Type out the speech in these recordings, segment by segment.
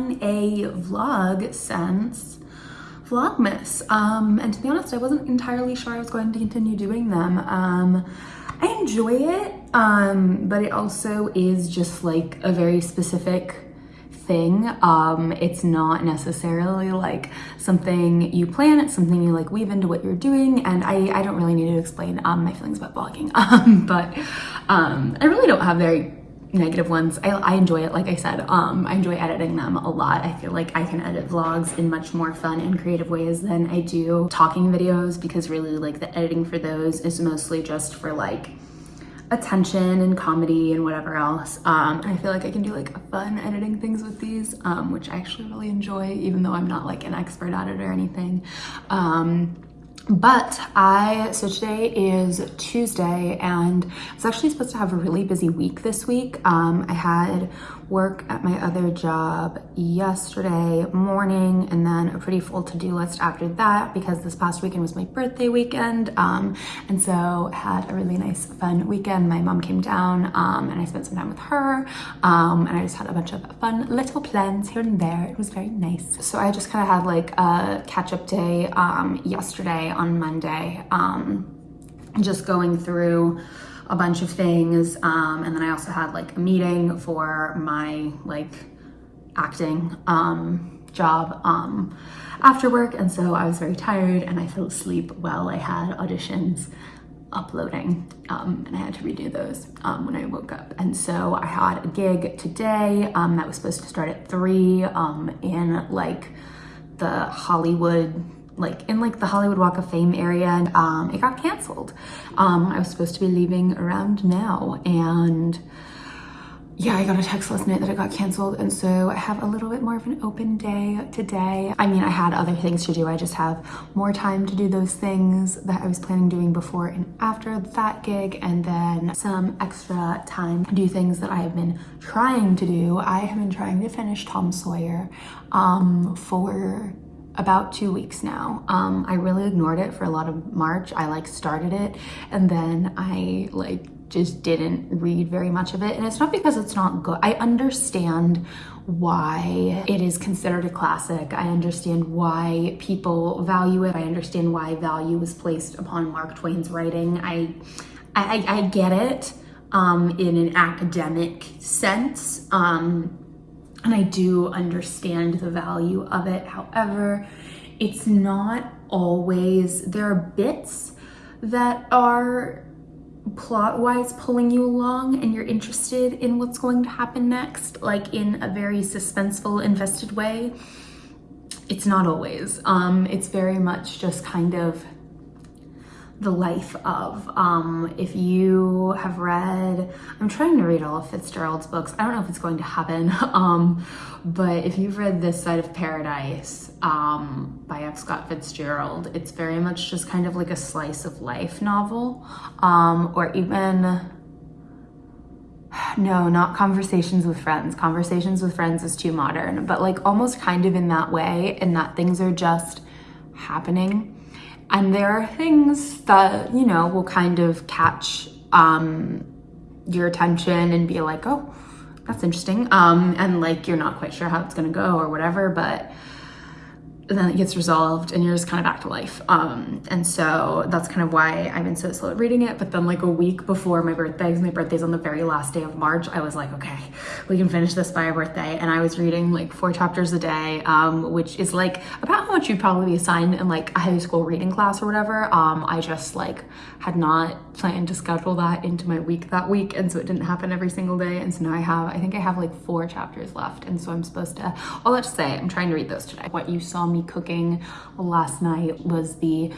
done a vlog since Vlogmas. Um, and to be honest, I wasn't entirely sure I was going to continue doing them. Um, I enjoy it, um, but it also is just like a very specific thing. Um, it's not necessarily like something you plan, it's something you like weave into what you're doing. And I, I don't really need to explain um, my feelings about vlogging, um, but um, I really don't have very negative ones. I, I enjoy it, like I said. Um, I enjoy editing them a lot. I feel like I can edit vlogs in much more fun and creative ways than I do talking videos because really like the editing for those is mostly just for like attention and comedy and whatever else. Um, I feel like I can do like fun editing things with these, um, which I actually really enjoy, even though I'm not like an expert at it or anything. Um, but I, so today is Tuesday and I was actually supposed to have a really busy week this week. Um, I had work at my other job yesterday morning and then a pretty full to-do list after that because this past weekend was my birthday weekend. Um, and so had a really nice fun weekend. My mom came down um, and I spent some time with her um, and I just had a bunch of fun little plans here and there. It was very nice. So I just kind of had like a catch-up day um, yesterday on Monday, um, just going through a bunch of things. Um, and then I also had like a meeting for my like acting um, job um, after work. And so I was very tired and I fell asleep while I had auditions uploading um, and I had to redo those um, when I woke up. And so I had a gig today um, that was supposed to start at three um, in like the Hollywood like in like the Hollywood Walk of Fame area and um, it got canceled. Um, I was supposed to be leaving around now and yeah, I got a text last night that it got canceled. And so I have a little bit more of an open day today. I mean, I had other things to do. I just have more time to do those things that I was planning doing before and after that gig. And then some extra time to do things that I have been trying to do. I have been trying to finish Tom Sawyer um, for about two weeks now. Um, I really ignored it for a lot of March. I like started it and then I like just didn't read very much of it. And it's not because it's not good. I understand why it is considered a classic. I understand why people value it. I understand why value is placed upon Mark Twain's writing. I, I, I get it um, in an academic sense. Um, and I do understand the value of it. However, it's not always, there are bits that are plot-wise pulling you along and you're interested in what's going to happen next, like in a very suspenseful, invested way. It's not always. Um, it's very much just kind of the life of. Um, if you have read, I'm trying to read all of Fitzgerald's books. I don't know if it's going to happen, um, but if you've read This Side of Paradise um, by F. Scott Fitzgerald, it's very much just kind of like a slice of life novel, um, or even no, not conversations with friends. Conversations with friends is too modern, but like almost kind of in that way, in that things are just happening and there are things that, you know, will kind of catch um, your attention and be like, oh, that's interesting. Um, and like, you're not quite sure how it's gonna go or whatever, but then it gets resolved and you're just kind of back to life. Um, and so that's kind of why I've been so slow at reading it. But then like a week before my birthday, my birthday's on the very last day of March, I was like, okay, we can finish this by our birthday. And I was reading like four chapters a day, um, which is like about how much you'd probably be assigned in like a high school reading class or whatever. Um, I just like had not planned to schedule that into my week that week. And so it didn't happen every single day. And so now I have, I think I have like four chapters left. And so I'm supposed to, all that to say, I'm trying to read those today. What you saw me cooking last night was the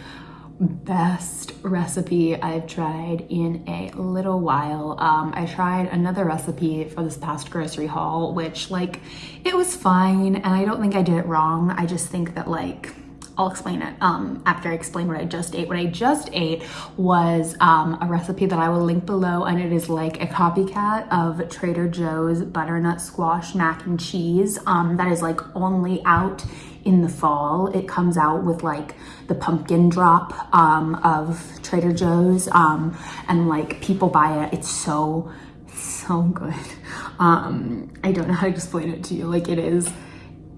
best recipe I've tried in a little while. Um, I tried another recipe for this past grocery haul, which like, it was fine and I don't think I did it wrong. I just think that like, I'll explain it um, after I explain what I just ate. What I just ate was um, a recipe that I will link below and it is like a copycat of Trader Joe's butternut squash mac and cheese um, that is like only out in the fall. It comes out with like the pumpkin drop um, of Trader Joe's um, and like people buy it. It's so, so good. Um, I don't know how to explain it to you. Like it is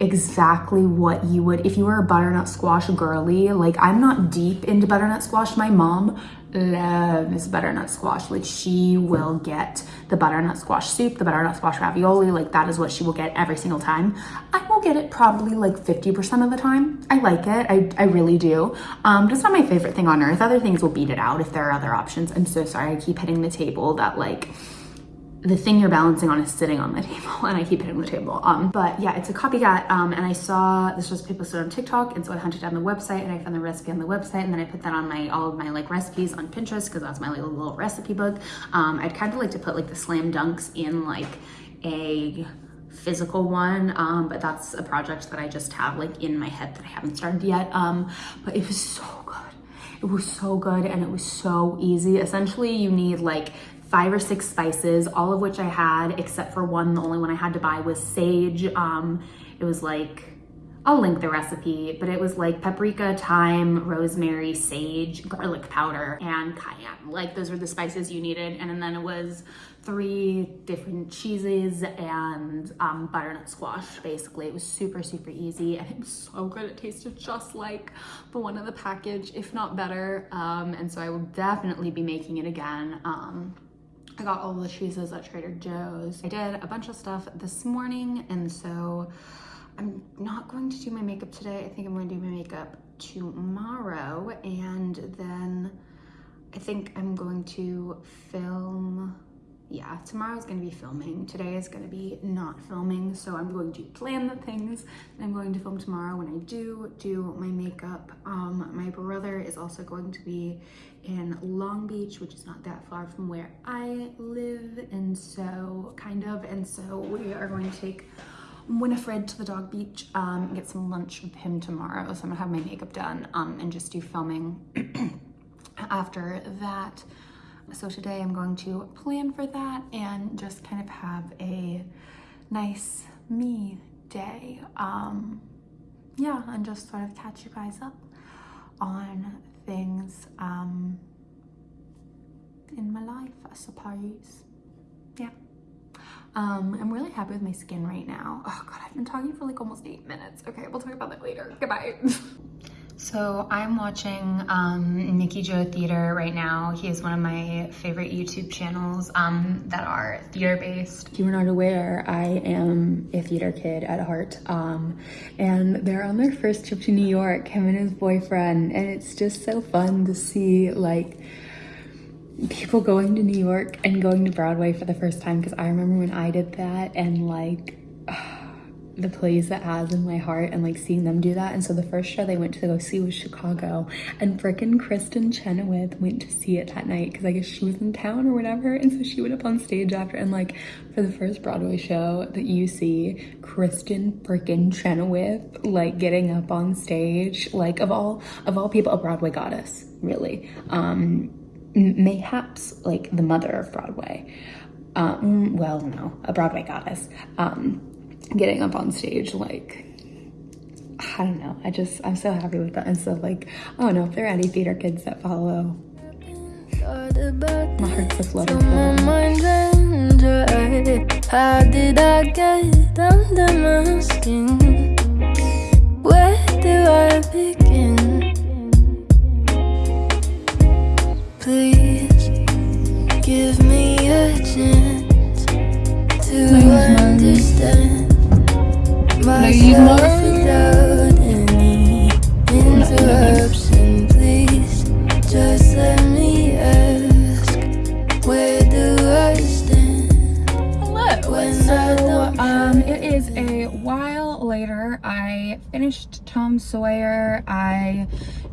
exactly what you would if you were a butternut squash girly like i'm not deep into butternut squash. My mom loves butternut squash. Like she will get the butternut squash soup the butternut squash ravioli like that is what she will get every single time. I will get it probably like 50 percent of the time. I like it. I, I really do. Um it's not my favorite thing on earth. Other things will beat it out if there are other options. I'm so sorry. I keep hitting the table that like the thing you're balancing on is sitting on the table and I keep hitting the table. Um, but yeah, it's a copycat um, and I saw this recipe posted on TikTok and so I hunted down the website and I found the recipe on the website and then I put that on my all of my like recipes on Pinterest because that's my little, little recipe book. Um, I'd kind of like to put like the slam dunks in like a physical one um, but that's a project that I just have like in my head that I haven't started yet um, but it was so good it was so good and it was so easy essentially you need like five or six spices, all of which I had, except for one, the only one I had to buy was sage. Um, it was like, I'll link the recipe, but it was like paprika, thyme, rosemary, sage, garlic powder, and cayenne. Like those were the spices you needed. And then it was three different cheeses and um, butternut squash, basically. It was super, super easy and it was so good. It tasted just like the one in the package, if not better. Um, and so I will definitely be making it again. Um, I got all the cheeses at Trader Joe's. I did a bunch of stuff this morning and so I'm not going to do my makeup today. I think I'm going to do my makeup tomorrow and then I think I'm going to film yeah, tomorrow is going to be filming. Today is to be not filming. So I'm going to plan the things I'm going to film tomorrow when I do do my makeup. Um, my brother is also going to be in Long Beach, which is not that far from where I live. And so kind of, and so we are going to take Winifred to the dog beach, um, get some lunch with him tomorrow. So I'm gonna have my makeup done um, and just do filming after that. So today I'm going to plan for that and just kind of have a nice me day. Um, yeah, and just sort of catch you guys up on things um, in my life, I suppose. Yeah. Um, I'm really happy with my skin right now. Oh God, I've been talking for like almost eight minutes. Okay, we'll talk about that later. Goodbye. So I'm watching um, Nikki Joe Theater right now. He is one of my favorite YouTube channels um, that are theater based. If you are not aware, I am a theater kid at heart. Um, and they're on their first trip to New York, him and his boyfriend. And it's just so fun to see like people going to New York and going to Broadway for the first time. Cause I remember when I did that and like, the place that has in my heart and like seeing them do that. And so the first show they went to go see was Chicago and frickin' Kristin Chenoweth went to see it that night because I guess she was in town or whatever. And so she went up on stage after and like for the first Broadway show that you see Kristin frickin' Chenoweth like getting up on stage like of all of all people a Broadway goddess really. Um mayhaps like the mother of Broadway. Um, well, no, a Broadway goddess. Um, getting up on stage like I don't know. I just, I'm so happy with that. And so like, oh no, if there are any theater kids that follow, my heart's a flutter How did I get under my skin? Where do I just let me where do I stand? Hello. Um, it is a while later. I finished Tom Sawyer. I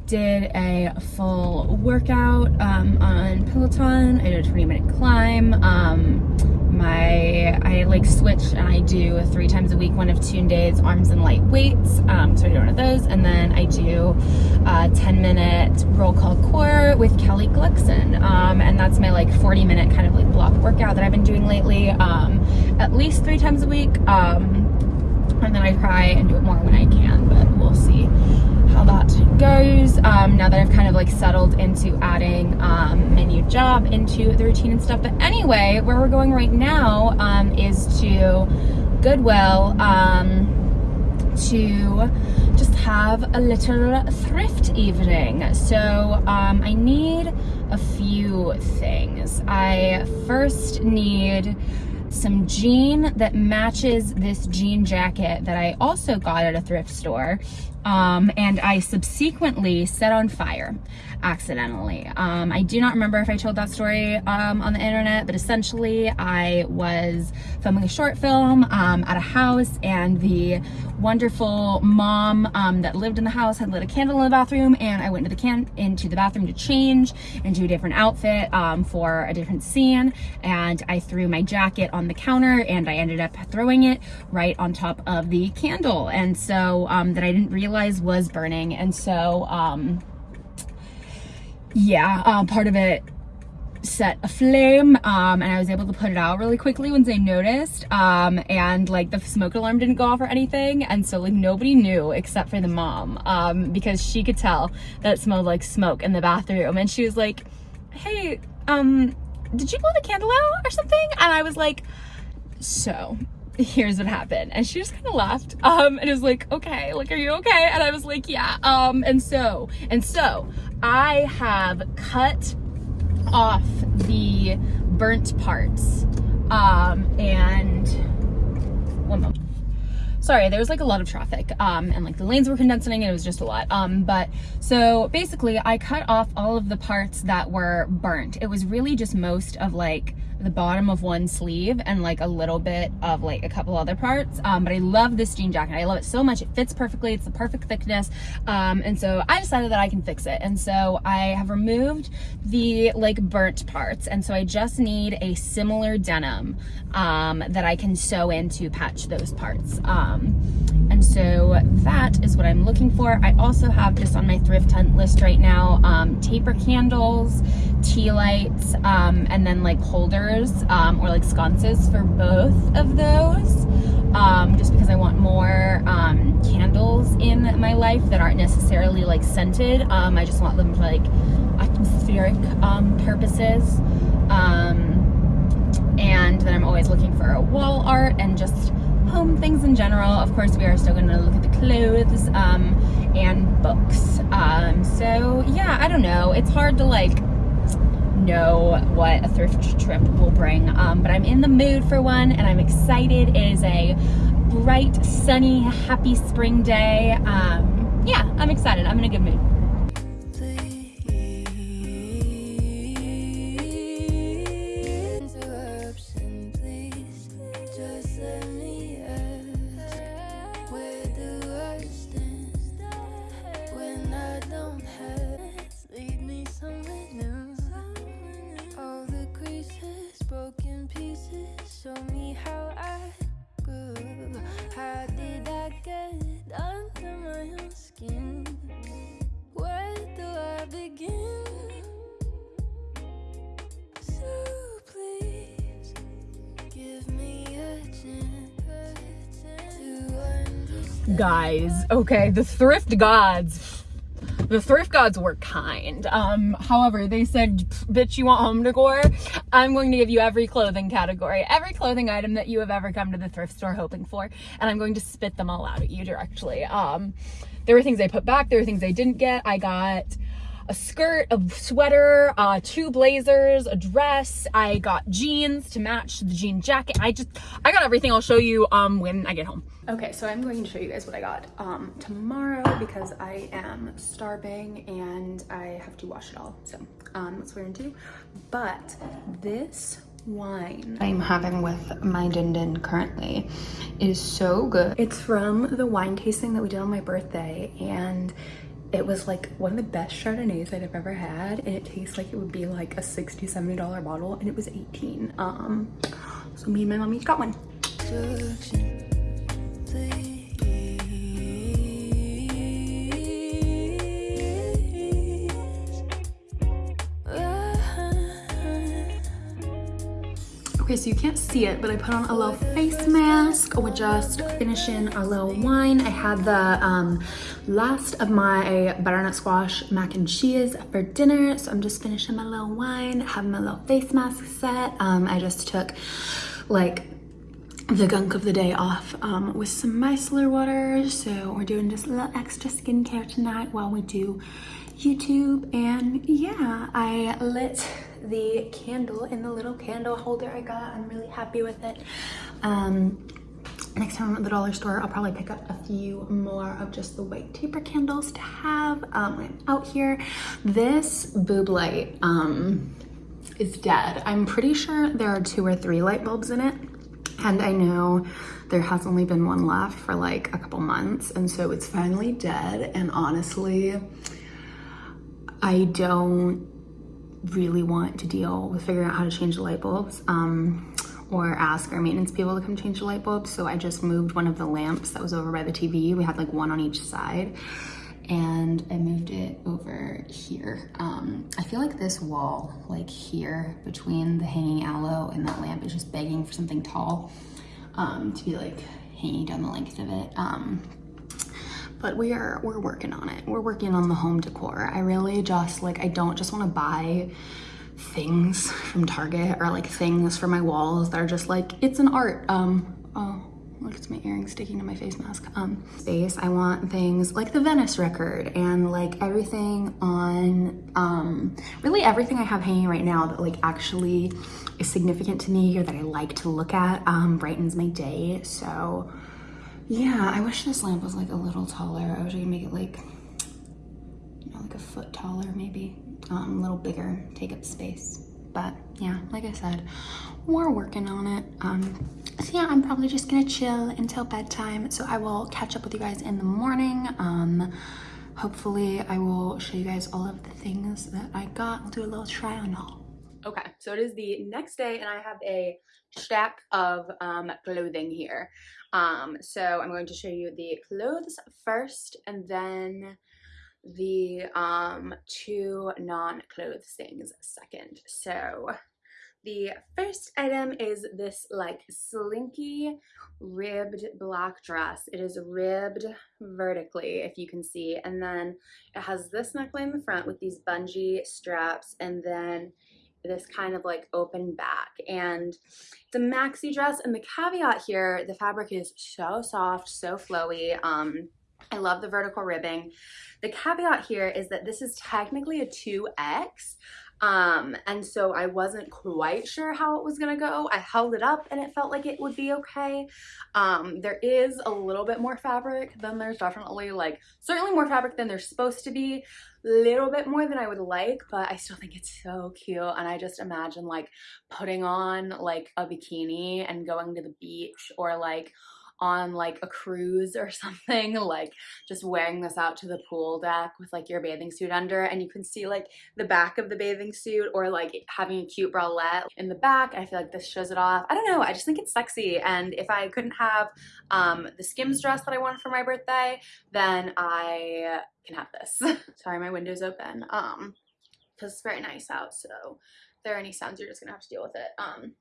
did a full workout um, on Peloton. I did a 20 minute climb. Um, my I like switch and I do three times a week one of two Days arms and light weights um, so I do one of those. And then I do a 10 minute roll call core with Callie Gullickson. Um, and that's my like 40 minute kind of like block workout that I've been doing lately um, at least three times a week. Um, and then I try and do it more when I can but we'll see how that goes um, now that I've kind of like settled into adding um, new job into the routine and stuff. But anyway, where we're going right now um, is to Goodwill um, to just have a little thrift evening. So um, I need a few things. I first need some jean that matches this jean jacket that I also got at a thrift store um, and I subsequently set on fire accidentally. Um, I do not remember if I told that story um, on the internet, but essentially I was filming a short film um, at a house and the wonderful mom um, that lived in the house had lit a candle in the bathroom and I went into the can into the bathroom to change into a different outfit um, for a different scene and I threw my jacket on the counter and I ended up throwing it right on top of the candle and so that I didn't realize was burning. And so um, yeah, uh, part of it set a flame um, and I was able to put it out really quickly once I noticed um, and like the smoke alarm didn't go off or anything. And so like nobody knew except for the mom um, because she could tell that it smelled like smoke in the bathroom. And she was like hey um did you blow the candle out or something? And I was like so here's what happened. And she just kind of laughed um and it was like okay like are you okay? And i was like yeah um and so and so i have cut off the burnt parts um and one moment. Sorry there was like a lot of traffic um and like the lanes were condensing and it was just a lot um but so basically i cut off all of the parts that were burnt. It was really just most of like the bottom of one sleeve and like a little bit of like a couple other parts. Um, but I love this jean jacket. I love it so much. It fits perfectly. It's the perfect thickness. Um, and so I decided that I can fix it. And so I have removed the like burnt parts. And so I just need a similar denim um, that I can sew in to patch those parts. Um, and so that is I'm looking for I also have just on my thrift hunt list right now um, taper candles tea lights um, and then like holders um, or like sconces for both of those um, just because I want more um, candles in my life that aren't necessarily like scented. Um, I just want them for like atmospheric um, purposes. Um, and then I'm always looking for a wall art and just home things in general. Of course, we are still going to look at the clothes and books. so yeah, I don't know. It's hard to like know what a thrift trip will bring. Um, but I'm in the mood for one and I'm excited. It is a bright, sunny, happy spring day. Um, yeah, I'm excited. I'm in a good mood. Guys. Okay the thrift gods. The thrift gods were kind. Um however they said bitch you want home decor? I'm going to give you every clothing category every clothing item that you have ever come to the thrift store hoping for and i'm going to spit them all out at you directly. Um there were things i put back there were things i didn't get. I got a skirt, a sweater, uh, two blazers, a dress. I got jeans to match the jean jacket. I just, I got everything. I'll show you um, when I get home. Okay, so I'm going to show you guys what I got um, tomorrow because I am starving and I have to wash it all. So um, that's what we're into. But this wine I'm having with my Din Din currently is so good. It's from the wine tasting that we did on my birthday and it was like one of the best Chardonnays I'd have ever had and it tastes like it would be like a 60 70 dollar bottle and it was 18 um so me and my mom each got one Okay, so you can't see it, but I put on a little face mask. We're just finishing our little wine. I had the um, last of my butternut squash mac and cheese for dinner. So I'm just finishing my little wine, having my little face mask set. Um, I just took like the gunk of the day off um, with some micellar water. So we're doing just a little extra skincare tonight while we do YouTube. And yeah, I lit the candle in the little candle holder I got. I'm really happy with it. Um, next time I'm at the dollar store, I'll probably pick up a few more of just the white taper candles to have um, out here. This boob light um, is dead. I'm pretty sure there are two or three light bulbs in it. And I know there has only been one left for like a couple months. And so it's finally dead. And honestly, I don't really want to deal with figuring out how to change the light bulbs um, or ask our maintenance people to come change the light bulbs. So I just moved one of the lamps that was over by the TV. We had like one on each side and I moved it over here. Um, I feel like this wall, like here between the hanging aloe and that lamp is just begging for something tall um, to be like hanging down the length of it. Um, but we are we're working on it. We're working on the home decor. I really just like i don't just want to buy things from target or like things for my walls that are just like it's an art um oh look it's my earring sticking to my face mask um space. I want things like the venice record and like everything on um really everything i have hanging right now that like actually is significant to me or that i like to look at um brightens my day. So yeah, I wish this lamp was like a little taller. I wish I could make it like, you know, like a foot taller maybe. Um, a little bigger, take up space. But yeah, like I said, we're working on it. Um, so yeah, I'm probably just gonna chill until bedtime. So I will catch up with you guys in the morning. Um, hopefully I will show you guys all of the things that I got. I'll do a little try on haul. Okay, so it is the next day and I have a stack of um, clothing here. Um, so I'm going to show you the clothes first and then the um, two non-clothes things second. So the first item is this like slinky ribbed black dress. It is ribbed vertically, if you can see. And then it has this neckline in the front with these bungee straps and then this kind of like open back and a maxi dress and the caveat here the fabric is so soft so flowy um I love the vertical ribbing. The caveat here is that this is technically a 2X, um, and so I wasn't quite sure how it was gonna go. I held it up and it felt like it would be okay. Um, there is a little bit more fabric than there's definitely like, certainly more fabric than there's supposed to be, A little bit more than I would like, but I still think it's so cute. And I just imagine like putting on like a bikini and going to the beach or like on like a cruise or something like just wearing this out to the pool deck with like your bathing suit under and you can see like the back of the bathing suit or like having a cute bralette in the back. I feel like this shows it off. I don't know I just think it's sexy and if I couldn't have um, the Skims dress that I wanted for my birthday then I can have this. Sorry my window's open. Um because it's very nice out so if there are any sounds you're just gonna have to deal with it. Um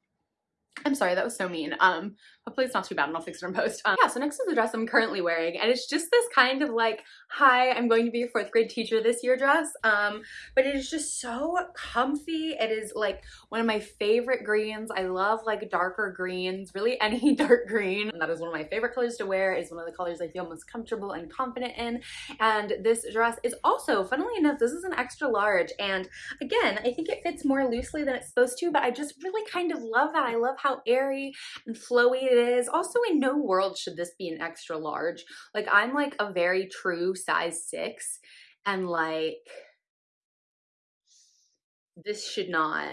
I'm sorry, that was so mean. Um, hopefully it's not too bad and I'll fix it in post. Um, yeah, so next is the dress I'm currently wearing and it's just this kind of like, hi, I'm going to be a fourth grade teacher this year dress. Um, but it is just so comfy. It is like one of my favorite greens. I love like darker greens, really any dark green. And that is one of my favorite colors to wear. It's one of the colors I feel most comfortable and confident in. And this dress is also, funnily enough, this is an extra large. And again, I think it fits more loosely than it's supposed to, but I just really kind of love that. I love how airy and flowy it is. Also, in no world should this be an extra large. Like, I'm like a very true size six, and like, this should not,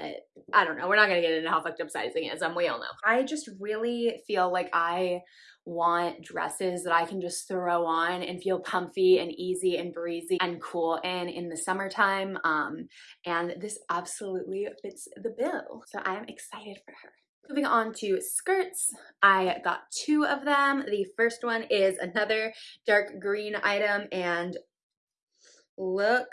I don't know, we're not gonna get into how fucked up sizing is, um, we all know. I just really feel like I want dresses that I can just throw on and feel comfy and easy and breezy and cool in in the summertime. Um, and this absolutely fits the bill. So I'm excited for her. Moving on to skirts, I got two of them. The first one is another dark green item and look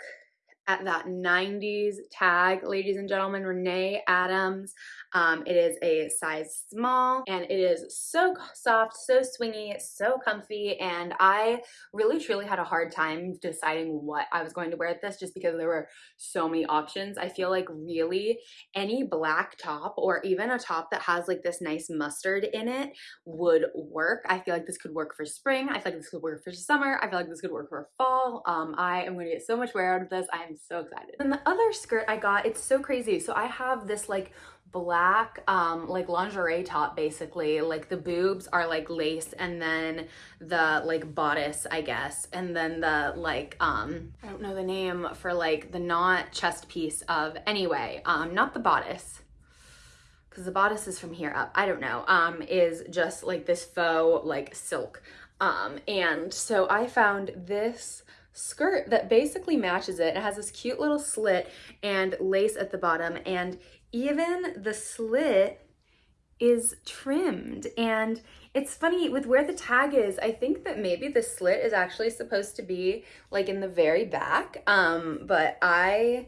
at that 90s tag, ladies and gentlemen, Renee Adams. Um, it is a size small and it is so soft, so swingy, so comfy. And I really truly had a hard time deciding what I was going to wear at this just because there were so many options. I feel like really any black top or even a top that has like this nice mustard in it would work. I feel like this could work for spring. I feel like this could work for summer. I feel like this could work for fall. Um, I am going to get so much wear out of this. I so excited. And the other skirt I got, it's so crazy. So I have this like black um like lingerie top basically. Like the boobs are like lace and then the like bodice i guess. And then the like um i don't know the name for like the not chest piece of anyway um not the bodice. Because the bodice is from here up. I don't know. Um is just like this faux like silk. Um and so i found this skirt that basically matches it. It has this cute little slit and lace at the bottom and even the slit is trimmed. And it's funny with where the tag is i think that maybe the slit is actually supposed to be like in the very back um but i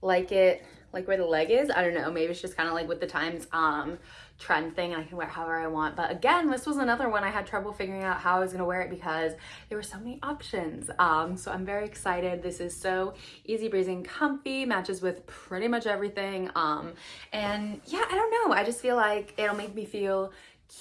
like it like where the leg is. I don't know. Maybe it's just kind of like with the times. Um trend thing and I can wear however I want. But again, this was another one I had trouble figuring out how I was gonna wear it because there were so many options. Um, so I'm very excited. This is so easy breezy and comfy, matches with pretty much everything. Um, and yeah, I don't know. I just feel like it'll make me feel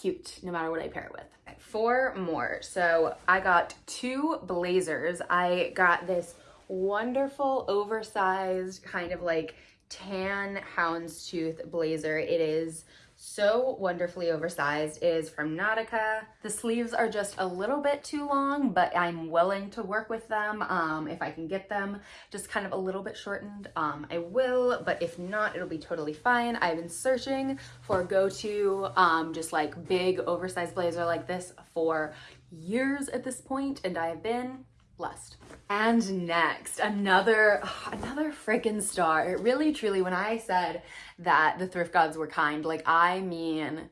cute no matter what I pair it with. Four more. So I got two blazers. I got this wonderful oversized kind of like tan houndstooth blazer. It is so wonderfully oversized. is from Nautica. The sleeves are just a little bit too long, but I'm willing to work with them um, if I can get them just kind of a little bit shortened. Um, I will, but if not, it'll be totally fine. I've been searching for go-to um, just like big oversized blazer like this for years at this point, and I have been blessed. And next, another, another freaking star. It really, truly, when I said that the thrift gods were kind, like I mean,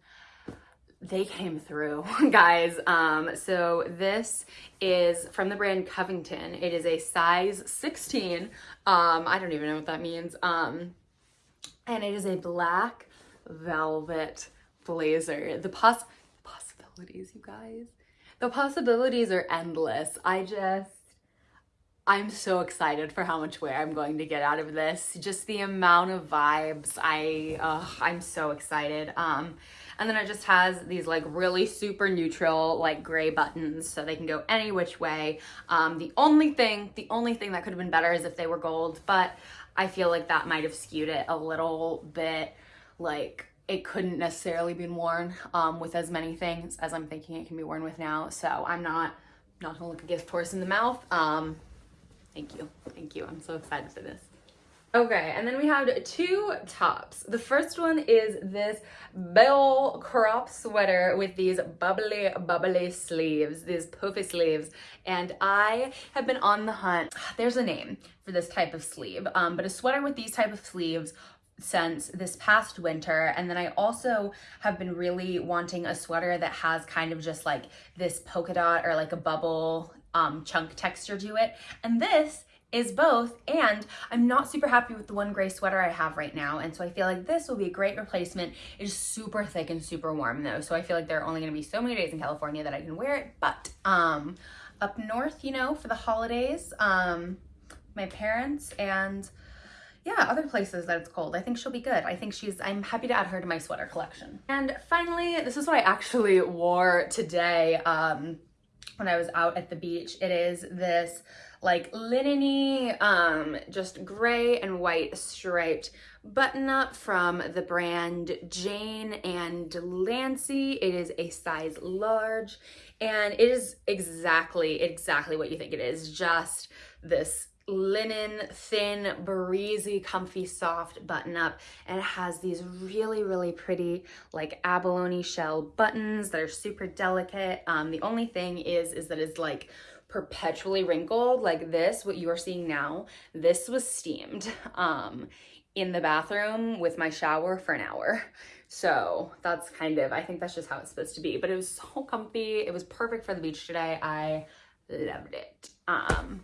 they came through, guys. Um, so this is from the brand Covington. It is a size 16. Um, I don't even know what that means. Um, and it is a black velvet blazer. The poss possibilities, you guys. The possibilities are endless. I just, I'm so excited for how much wear I'm going to get out of this. Just the amount of vibes. I, uh, I'm so excited. Um, and then it just has these like really super neutral like gray buttons so they can go any which way. Um, the only thing, the only thing that could have been better is if they were gold, but I feel like that might have skewed it a little bit like it couldn't necessarily be worn um, with as many things as I'm thinking it can be worn with now. So I'm not, not gonna look a gift horse in the mouth. Um, thank you, thank you. I'm so excited for this. Okay, and then we have two tops. The first one is this bell crop sweater with these bubbly, bubbly sleeves, these poofy sleeves. And I have been on the hunt, there's a name for this type of sleeve, um, but a sweater with these type of sleeves since this past winter. And then I also have been really wanting a sweater that has kind of just like this polka dot or like a bubble um, chunk texture to it. And this is both. And I'm not super happy with the one gray sweater I have right now. And so I feel like this will be a great replacement. It is super thick and super warm though. So I feel like there are only going to be so many days in California that I can wear it. But um, up north you know for the holidays um, my parents and yeah, other places that it's cold. I think she'll be good. I think she's, I'm happy to add her to my sweater collection. And finally, this is what I actually wore today um, when I was out at the beach. It is this like linen um, just gray and white striped button up from the brand Jane and Delancey. It is a size large and it is exactly, exactly what you think it is. Just this linen, thin, breezy, comfy, soft button up. And it has these really, really pretty like abalone shell buttons that are super delicate. Um, the only thing is, is that it's like perpetually wrinkled like this, what you are seeing now. This was steamed um, in the bathroom with my shower for an hour. So that's kind of, I think that's just how it's supposed to be. But it was so comfy. It was perfect for the beach today. I loved it. Um,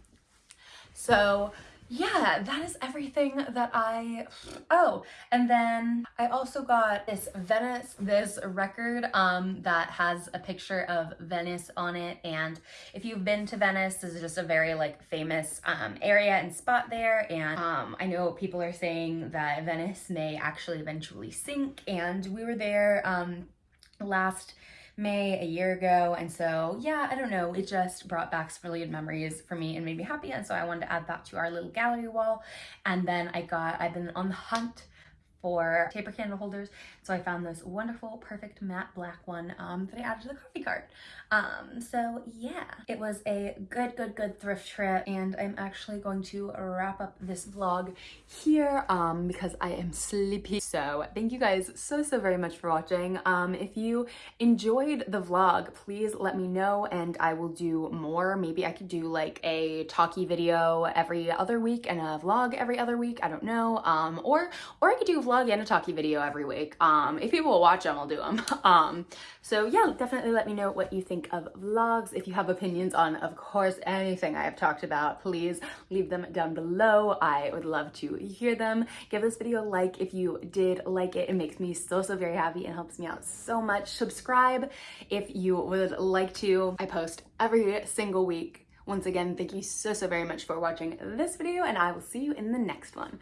so yeah, that is everything that I, oh, and then I also got this Venice, this record um, that has a picture of Venice on it. And if you've been to Venice, this is just a very like famous um, area and spot there. And um, I know people are saying that Venice may actually eventually sink. And we were there um, last May a year ago. And so, yeah, I don't know. It just brought back some really good memories for me and made me happy. And so I wanted to add that to our little gallery wall. And then I got, I've been on the hunt for taper candle holders. So I found this wonderful, perfect matte black one um, that I added to the coffee cart. Um, so yeah, it was a good, good, good thrift trip. And I'm actually going to wrap up this vlog here um, because I am sleepy. So thank you guys so, so very much for watching. Um, if you enjoyed the vlog, please let me know and I will do more. Maybe I could do like a talkie video every other week and a vlog every other week. I don't know. Um, or, or I could do a vlog and a talkie video every week. Um, if people will watch them, I'll do them. Um, so yeah, definitely let me know what you think of vlogs. If you have opinions on, of course, anything I have talked about, please leave them down below. I would love to hear them. Give this video a like if you did like it. It makes me so, so very happy and helps me out so much. Subscribe if you would like to. I post every single week. Once again, thank you so, so very much for watching this video and I will see you in the next one.